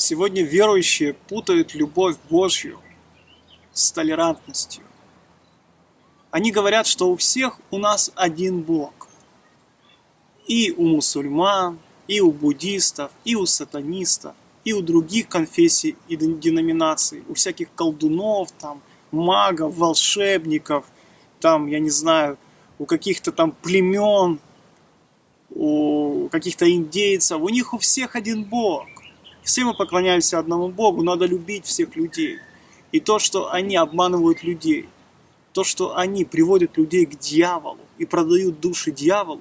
Сегодня верующие путают любовь Божью с толерантностью. Они говорят, что у всех у нас один Бог. И у мусульман, и у буддистов, и у сатанистов, и у других конфессий и деноминаций, у всяких колдунов, там, магов, волшебников, там, я не знаю, у каких-то там племен, у каких-то индейцев, у них у всех один Бог. Все мы поклоняемся одному Богу, надо любить всех людей. И то, что они обманывают людей, то, что они приводят людей к дьяволу и продают души дьяволу,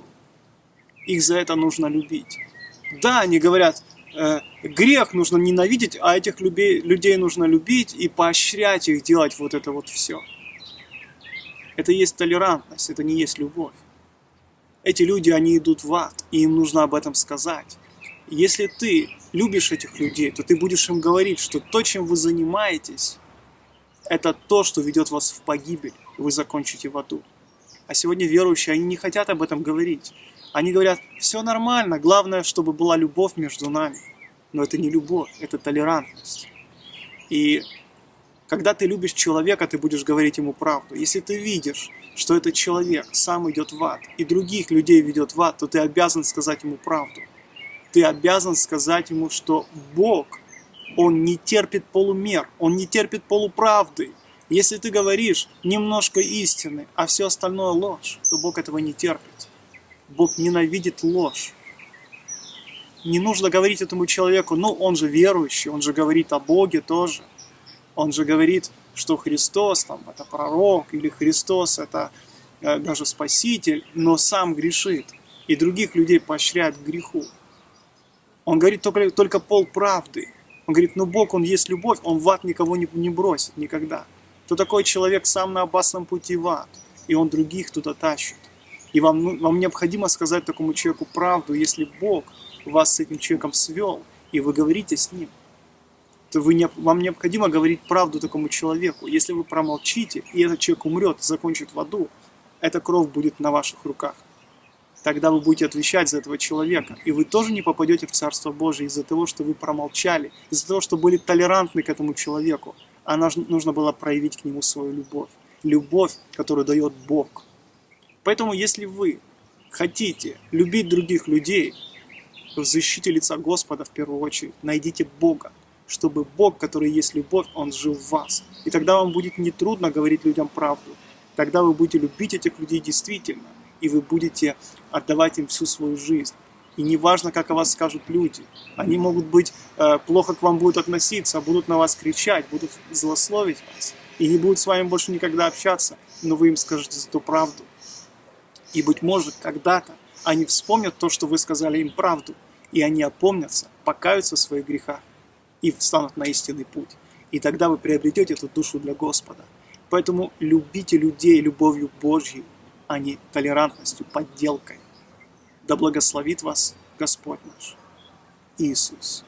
их за это нужно любить. Да, они говорят, э, грех нужно ненавидеть, а этих людей, людей нужно любить и поощрять их делать вот это вот все. Это есть толерантность, это не есть любовь. Эти люди, они идут в ад, и им нужно об этом сказать. Если ты любишь этих людей, то ты будешь им говорить, что то, чем вы занимаетесь, это то, что ведет вас в погибель, вы закончите в аду. А сегодня верующие, они не хотят об этом говорить. Они говорят, все нормально, главное, чтобы была любовь между нами. Но это не любовь, это толерантность. И когда ты любишь человека, ты будешь говорить ему правду. Если ты видишь, что этот человек сам идет в ад, и других людей ведет в ад, то ты обязан сказать ему правду ты обязан сказать ему, что Бог, Он не терпит полумер, Он не терпит полуправды. Если ты говоришь немножко истины, а все остальное ложь, то Бог этого не терпит. Бог ненавидит ложь. Не нужно говорить этому человеку, ну он же верующий, он же говорит о Боге тоже. Он же говорит, что Христос там это пророк, или Христос это э, даже Спаситель, но сам грешит. И других людей поощряет к греху. Он говорит только, только пол правды. Он говорит, ну Бог, Он есть любовь, Он в ад никого не, не бросит никогда. То такой человек сам на опасном пути в ад, и он других туда тащит. И вам, ну, вам необходимо сказать такому человеку правду, если Бог вас с этим человеком свел, и вы говорите с ним, то вы не, вам необходимо говорить правду такому человеку. Если вы промолчите, и этот человек умрет, закончит в аду, эта кровь будет на ваших руках тогда вы будете отвечать за этого человека. И вы тоже не попадете в Царство Божие из-за того, что вы промолчали, из-за того, что были толерантны к этому человеку. А нужно было проявить к нему свою любовь. Любовь, которую дает Бог. Поэтому, если вы хотите любить других людей, в защите лица Господа в первую очередь, найдите Бога, чтобы Бог, который есть любовь, Он жил в вас. И тогда вам будет нетрудно говорить людям правду. Тогда вы будете любить этих людей действительно и вы будете отдавать им всю свою жизнь. И не важно, как о вас скажут люди. Они могут быть, э, плохо к вам будут относиться, будут на вас кричать, будут злословить вас. И не будут с вами больше никогда общаться, но вы им скажете эту правду. И, быть может, когда-то они вспомнят то, что вы сказали им правду, и они опомнятся, покаются в своих грехах и встанут на истинный путь. И тогда вы приобретете эту душу для Господа. Поэтому любите людей любовью Божьей, а не толерантностью, подделкой. Да благословит вас Господь наш Иисус.